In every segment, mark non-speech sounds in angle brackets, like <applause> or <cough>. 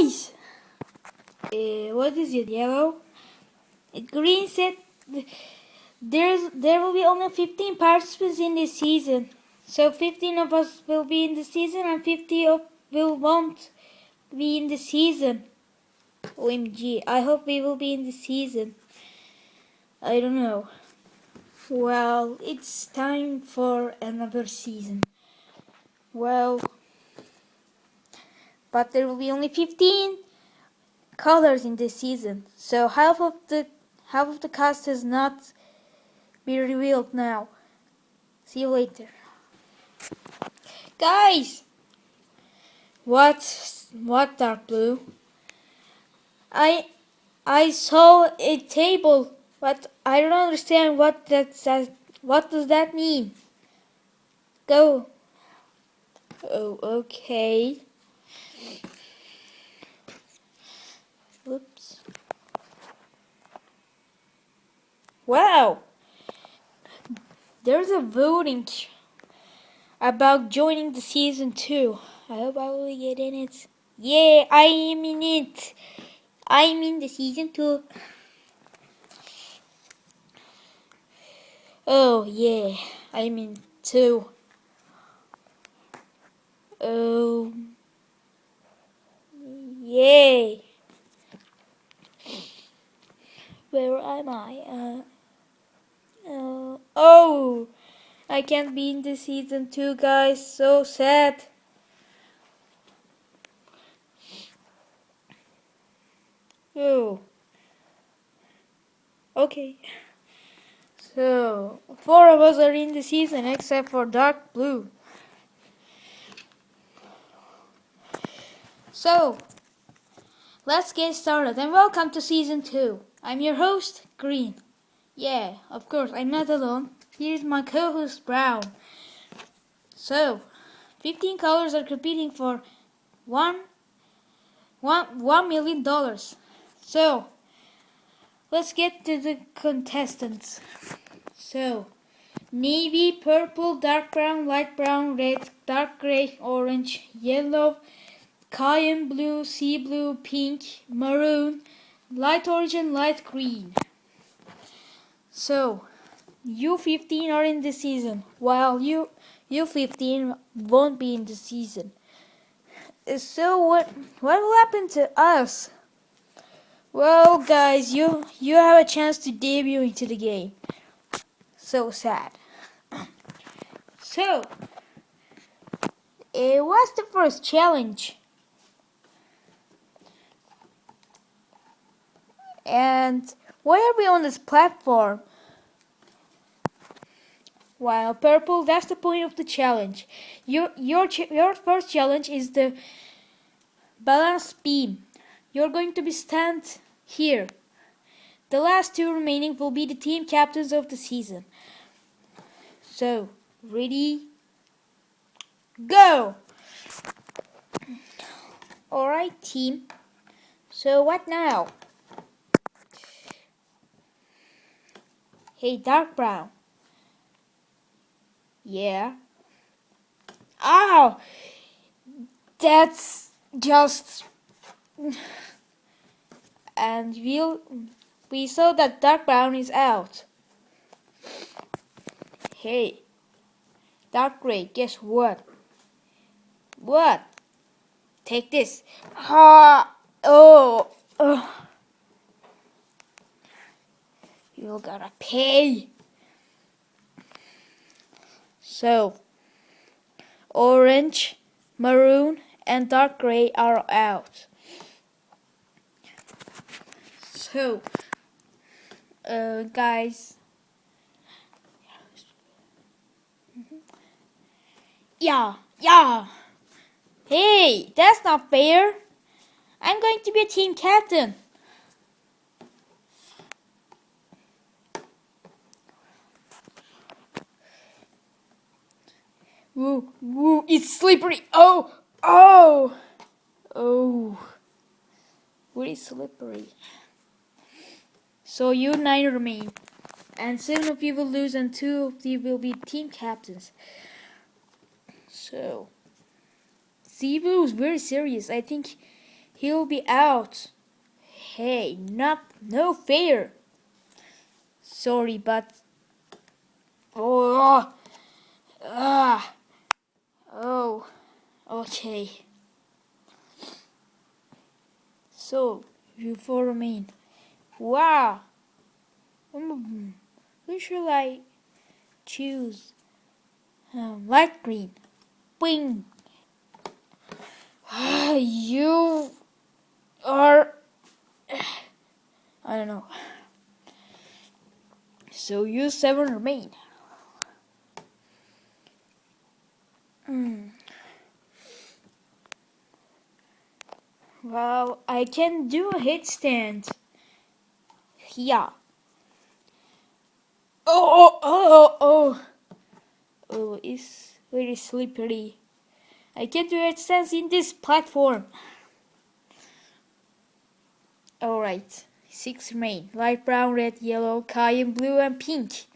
Guys! Uh, what is it, yellow? Green said there's there will be only 15 participants in this season. So 15 of us will be in the season and 50 of will won't be in the season. OMG, I hope we will be in the season. I don't know. Well, it's time for another season. Well, but there will be only 15 colors in this season. So half of the half of the cast has not been revealed now. See you later. Guys! What what dark blue? I I saw a table, but I don't understand what that says. What does that mean? Go. Oh, okay. Oops. Wow. There's a voting about joining the season 2. I hope I will get in it. Yeah, I am in it. I'm in the season 2. Oh, yeah. I'm in 2. Oh. Yay. Where am I? Uh, uh, oh, I can't be in the season 2, guys. So sad. Oh. Okay. So, four of us are in the season except for dark blue. So, let's get started and welcome to season 2. I'm your host, Green. Yeah, of course, I'm not alone. Here's my co-host, Brown. So, 15 colors are competing for one, one, one million dollars. So, let's get to the contestants. So, navy, purple, dark brown, light brown, red, dark gray, orange, yellow, cayenne blue, sea blue, pink, maroon, light orange and light green. So, you 15 are in the season, while you you 15 won't be in the season. So what what will happen to us? Well, guys, you you have a chance to debut into the game. So sad. <coughs> So, it was the first challenge? And why are we on this platform? While purple, that's the point of the challenge. Your your your first challenge is the balance beam. You're going to be stand here. The last two remaining will be the team captains of the season. So, ready? Go! Alright, team. So, what now? Hey, dark brown. Yeah. Ow! That's just and we'll, we saw that dark brown is out. Hey, dark gray, guess what? What? Take this. Ha! Oh! oh. You gotta pay. So, orange, maroon, and dark gray are out. So, uh, guys, yeah, yeah. Hey, that's not fair. I'm going to be a team captain. Woo, woo, it's slippery. Oh, oh, oh. Really slippery. So you nine remain. And seven of you will lose and two of you will be team captains. So sea blue is very serious. I think He'll be out. Hey, not no fair. Sorry, but oh, ah, okay. So you four remain. Wow. Um, who should I choose? Um, light green. Wing. <sighs> you are. <sighs> I don't know. So you seven remain. Hmm. Well, I can do a headstand. Yeah. Oh, oh, oh, oh. Oh, it's very slippery. I can do headstands in this platform. Alright. Six remain. Light brown, red, yellow, cayenne blue, and pink.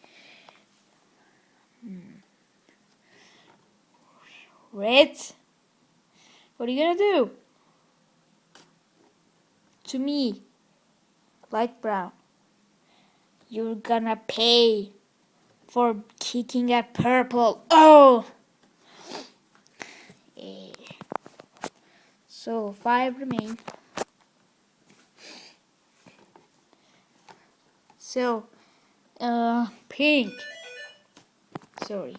Hmm. Red? What are you gonna do? To me. Light brown. You're gonna pay for kicking at purple. Oh! Eh. So, five remain. So, uh, pink. Sorry.